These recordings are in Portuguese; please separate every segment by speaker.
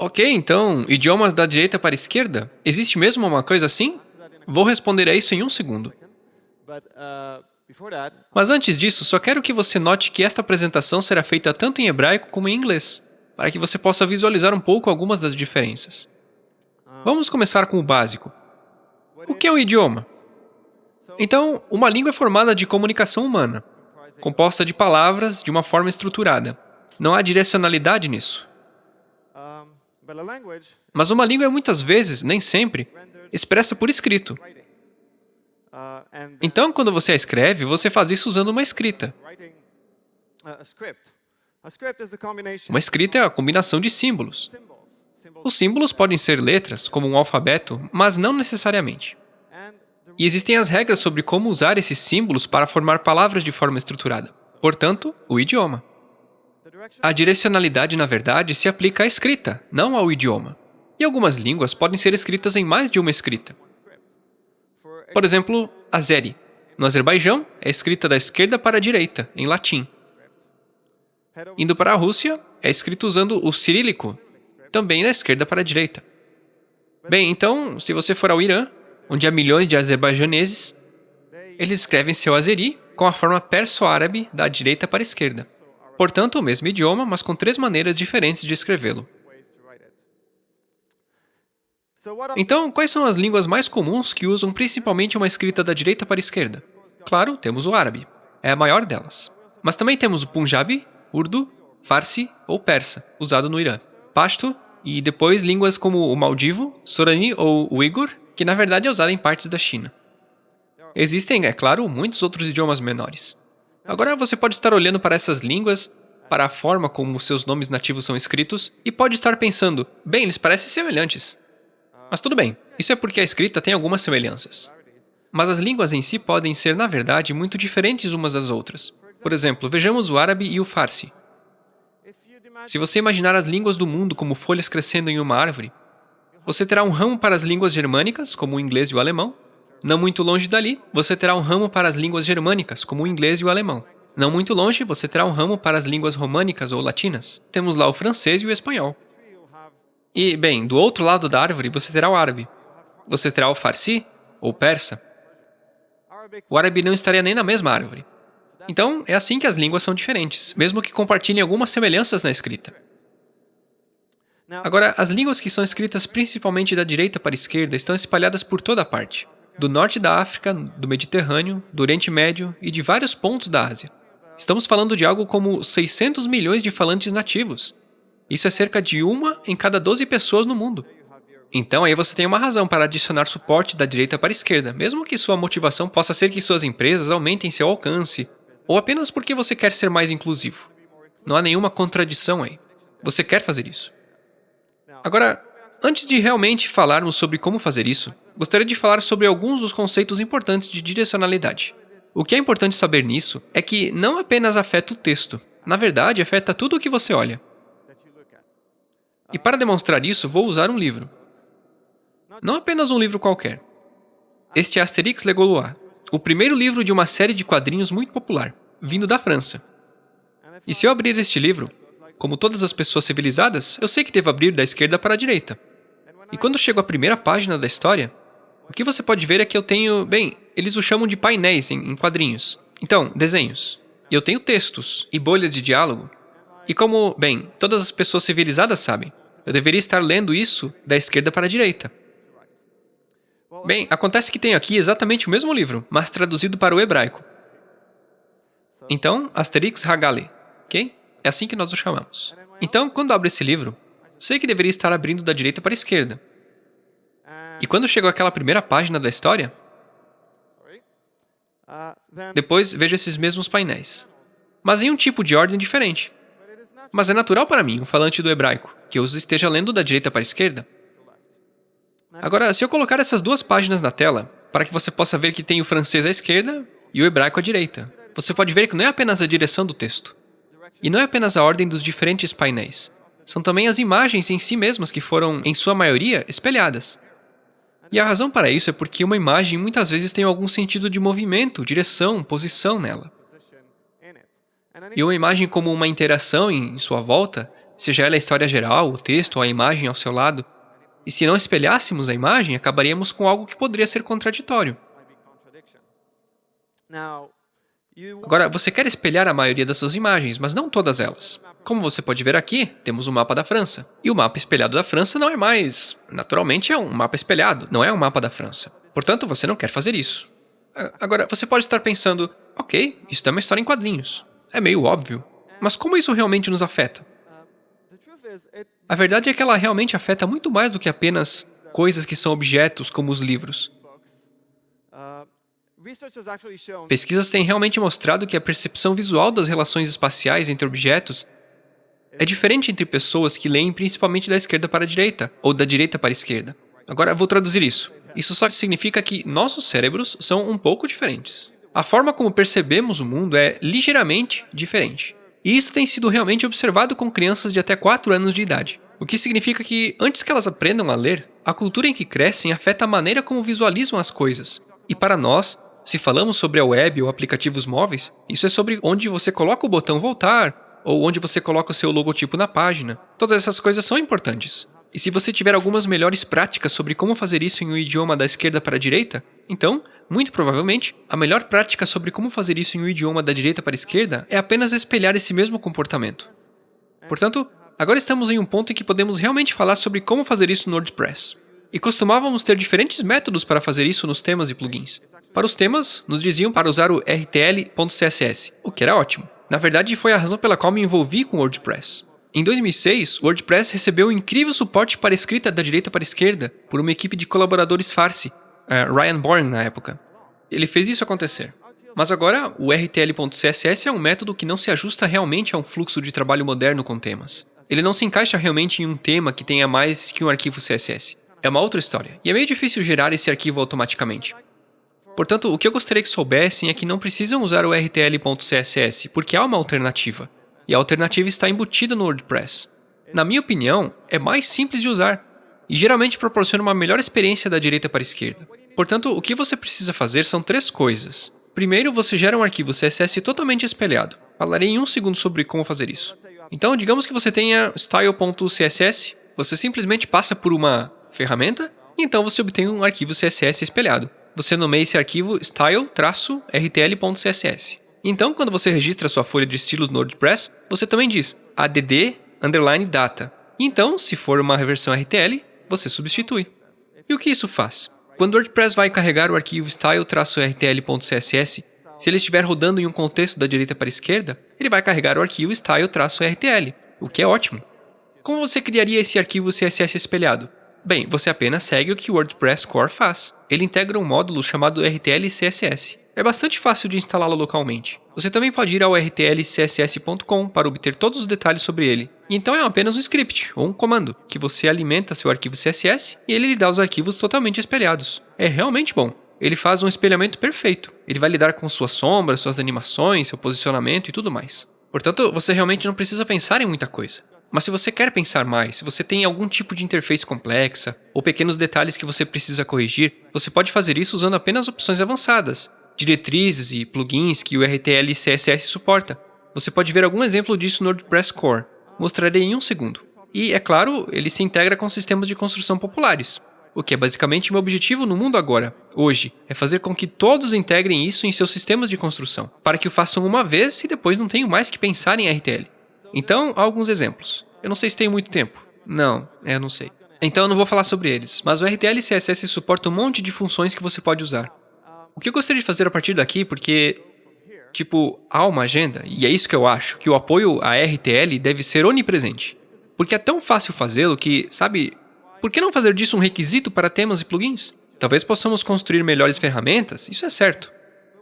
Speaker 1: Ok, então, idiomas da direita para a esquerda? Existe mesmo uma coisa assim? Vou responder a isso em um segundo. Mas antes disso, só quero que você note que esta apresentação será feita tanto em hebraico como em inglês, para que você possa visualizar um pouco algumas das diferenças. Vamos começar com o básico. O que é um idioma? Então, uma língua é formada de comunicação humana, composta de palavras de uma forma estruturada. Não há direcionalidade nisso. Mas uma língua é muitas vezes, nem sempre, expressa por escrito. Então, quando você a escreve, você faz isso usando uma escrita. Uma escrita é a combinação de símbolos. Os símbolos podem ser letras, como um alfabeto, mas não necessariamente. E existem as regras sobre como usar esses símbolos para formar palavras de forma estruturada. Portanto, o idioma. A direcionalidade, na verdade, se aplica à escrita, não ao idioma. E algumas línguas podem ser escritas em mais de uma escrita. Por exemplo, Azeri. No Azerbaijão, é escrita da esquerda para a direita, em latim. Indo para a Rússia, é escrito usando o cirílico, também da esquerda para a direita. Bem, então, se você for ao Irã, onde há milhões de azerbaijaneses, eles escrevem seu azeri com a forma perso-árabe da direita para a esquerda. Portanto, o mesmo idioma, mas com três maneiras diferentes de escrevê-lo. Então, quais são as línguas mais comuns que usam principalmente uma escrita da direita para a esquerda? Claro, temos o árabe. É a maior delas. Mas também temos o Punjabi, Urdu, Farsi ou Persa, usado no Irã. Pashto e depois línguas como o Maldivo, Sorani ou Uigur, que na verdade é usado em partes da China. Existem, é claro, muitos outros idiomas menores. Agora você pode estar olhando para essas línguas, para a forma como seus nomes nativos são escritos, e pode estar pensando, bem, eles parecem semelhantes. Mas tudo bem, isso é porque a escrita tem algumas semelhanças. Mas as línguas em si podem ser, na verdade, muito diferentes umas das outras. Por exemplo, vejamos o árabe e o farsi. Se você imaginar as línguas do mundo como folhas crescendo em uma árvore, você terá um ramo para as línguas germânicas, como o inglês e o alemão. Não muito longe dali, você terá um ramo para as línguas germânicas, como o inglês e o alemão. Não muito longe, você terá um ramo para as línguas românicas ou latinas. Temos lá o francês e o espanhol. E, bem, do outro lado da árvore, você terá o árabe. Você terá o farsi, ou persa. O árabe não estaria nem na mesma árvore. Então, é assim que as línguas são diferentes, mesmo que compartilhem algumas semelhanças na escrita. Agora, as línguas que são escritas principalmente da direita para a esquerda estão espalhadas por toda parte, do norte da África, do Mediterrâneo, do Oriente Médio e de vários pontos da Ásia. Estamos falando de algo como 600 milhões de falantes nativos. Isso é cerca de uma em cada 12 pessoas no mundo. Então aí você tem uma razão para adicionar suporte da direita para a esquerda, mesmo que sua motivação possa ser que suas empresas aumentem seu alcance, ou apenas porque você quer ser mais inclusivo. Não há nenhuma contradição aí. Você quer fazer isso. Agora, antes de realmente falarmos sobre como fazer isso, gostaria de falar sobre alguns dos conceitos importantes de direcionalidade. O que é importante saber nisso é que não apenas afeta o texto, na verdade afeta tudo o que você olha. E para demonstrar isso, vou usar um livro. Não apenas um livro qualquer. Este é Asterix Le Gaulois, o primeiro livro de uma série de quadrinhos muito popular, vindo da França. E se eu abrir este livro, como todas as pessoas civilizadas, eu sei que devo abrir da esquerda para a direita. E quando chego à primeira página da história, o que você pode ver é que eu tenho, bem, eles o chamam de painéis em, em quadrinhos. Então, desenhos. E eu tenho textos e bolhas de diálogo. E como, bem, todas as pessoas civilizadas sabem, eu deveria estar lendo isso da esquerda para a direita. Bem, acontece que tenho aqui exatamente o mesmo livro, mas traduzido para o hebraico. Então, Asterix Hagale, ok? É assim que nós o chamamos. Então, quando abro esse livro, sei que deveria estar abrindo da direita para a esquerda. E quando chego àquela primeira página da história, depois vejo esses mesmos painéis, mas em um tipo de ordem diferente. Mas é natural para mim, um falante do hebraico, que eu os esteja lendo da direita para a esquerda. Agora, se eu colocar essas duas páginas na tela, para que você possa ver que tem o francês à esquerda e o hebraico à direita, você pode ver que não é apenas a direção do texto. E não é apenas a ordem dos diferentes painéis. São também as imagens em si mesmas que foram, em sua maioria, espelhadas. E a razão para isso é porque uma imagem muitas vezes tem algum sentido de movimento, direção, posição nela. E uma imagem como uma interação em sua volta seja ela a história geral, o texto ou a imagem ao seu lado, e se não espelhássemos a imagem, acabaríamos com algo que poderia ser contraditório. Agora, você quer espelhar a maioria das suas imagens, mas não todas elas. Como você pode ver aqui, temos o um mapa da França. E o mapa espelhado da França não é mais... Naturalmente é um mapa espelhado, não é um mapa da França. Portanto, você não quer fazer isso. Agora, você pode estar pensando, ok, isso é uma história em quadrinhos. É meio óbvio. Mas como isso realmente nos afeta? A verdade é que ela realmente afeta muito mais do que apenas coisas que são objetos, como os livros. Pesquisas têm realmente mostrado que a percepção visual das relações espaciais entre objetos é diferente entre pessoas que leem principalmente da esquerda para a direita, ou da direita para a esquerda. Agora, vou traduzir isso. Isso só significa que nossos cérebros são um pouco diferentes. A forma como percebemos o mundo é ligeiramente diferente. E isso tem sido realmente observado com crianças de até 4 anos de idade. O que significa que, antes que elas aprendam a ler, a cultura em que crescem afeta a maneira como visualizam as coisas. E para nós, se falamos sobre a web ou aplicativos móveis, isso é sobre onde você coloca o botão voltar, ou onde você coloca o seu logotipo na página. Todas essas coisas são importantes. E se você tiver algumas melhores práticas sobre como fazer isso em um idioma da esquerda para a direita, então, muito provavelmente, a melhor prática sobre como fazer isso em um idioma da direita para a esquerda é apenas espelhar esse mesmo comportamento. Portanto, agora estamos em um ponto em que podemos realmente falar sobre como fazer isso no WordPress. E costumávamos ter diferentes métodos para fazer isso nos temas e plugins. Para os temas, nos diziam para usar o rtl.css, o que era ótimo. Na verdade, foi a razão pela qual me envolvi com o WordPress. Em 2006, o WordPress recebeu um incrível suporte para escrita da direita para a esquerda por uma equipe de colaboradores Farsi, uh, Ryan Bourne na época. Ele fez isso acontecer. Mas agora, o RTL.css é um método que não se ajusta realmente a um fluxo de trabalho moderno com temas. Ele não se encaixa realmente em um tema que tenha mais que um arquivo CSS. É uma outra história, e é meio difícil gerar esse arquivo automaticamente. Portanto, o que eu gostaria que soubessem é que não precisam usar o rtl.css, porque há uma alternativa. E a alternativa está embutida no WordPress. Na minha opinião, é mais simples de usar, e geralmente proporciona uma melhor experiência da direita para a esquerda. Portanto, o que você precisa fazer são três coisas. Primeiro, você gera um arquivo CSS totalmente espelhado. Falarei em um segundo sobre como fazer isso. Então, digamos que você tenha style.css, você simplesmente passa por uma ferramenta, e então você obtém um arquivo CSS espelhado você nomeia esse arquivo style-rtl.css. Então, quando você registra sua folha de estilos no WordPress, você também diz add underline data. Então, se for uma versão RTL, você substitui. E o que isso faz? Quando o WordPress vai carregar o arquivo style-rtl.css, se ele estiver rodando em um contexto da direita para a esquerda, ele vai carregar o arquivo style-rtl, o que é ótimo. Como você criaria esse arquivo CSS espelhado? Bem, você apenas segue o que o WordPress Core faz. Ele integra um módulo chamado RTL-CSS. É bastante fácil de instalá-lo localmente. Você também pode ir ao rtlcss.com para obter todos os detalhes sobre ele. E então é apenas um script, ou um comando, que você alimenta seu arquivo CSS e ele lhe dá os arquivos totalmente espelhados. É realmente bom. Ele faz um espelhamento perfeito. Ele vai lidar com suas sombras, suas animações, seu posicionamento e tudo mais. Portanto, você realmente não precisa pensar em muita coisa. Mas se você quer pensar mais, se você tem algum tipo de interface complexa ou pequenos detalhes que você precisa corrigir, você pode fazer isso usando apenas opções avançadas, diretrizes e plugins que o RTL CSS suporta. Você pode ver algum exemplo disso no WordPress Core. Mostrarei em um segundo. E, é claro, ele se integra com sistemas de construção populares. O que é basicamente meu objetivo no mundo agora, hoje, é fazer com que todos integrem isso em seus sistemas de construção, para que o façam uma vez e depois não tenham mais que pensar em RTL. Então, alguns exemplos. Eu não sei se tem muito tempo. Não, é, não sei. Então eu não vou falar sobre eles, mas o RTL CSS suporta um monte de funções que você pode usar. O que eu gostaria de fazer a partir daqui, porque, tipo, há uma agenda, e é isso que eu acho, que o apoio à RTL deve ser onipresente. Porque é tão fácil fazê-lo que, sabe, por que não fazer disso um requisito para temas e plugins? Talvez possamos construir melhores ferramentas, isso é certo,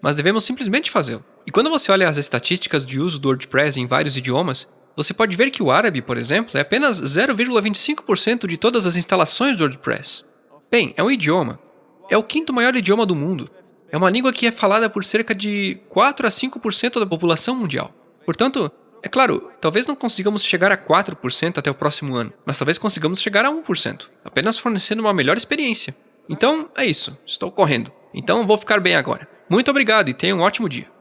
Speaker 1: mas devemos simplesmente fazê-lo. E quando você olha as estatísticas de uso do WordPress em vários idiomas, você pode ver que o árabe, por exemplo, é apenas 0,25% de todas as instalações do WordPress. Bem, é um idioma. É o quinto maior idioma do mundo. É uma língua que é falada por cerca de 4 a 5% da população mundial. Portanto, é claro, talvez não consigamos chegar a 4% até o próximo ano, mas talvez consigamos chegar a 1%, apenas fornecendo uma melhor experiência. Então, é isso. Estou correndo. Então, vou ficar bem agora. Muito obrigado e tenha um ótimo dia.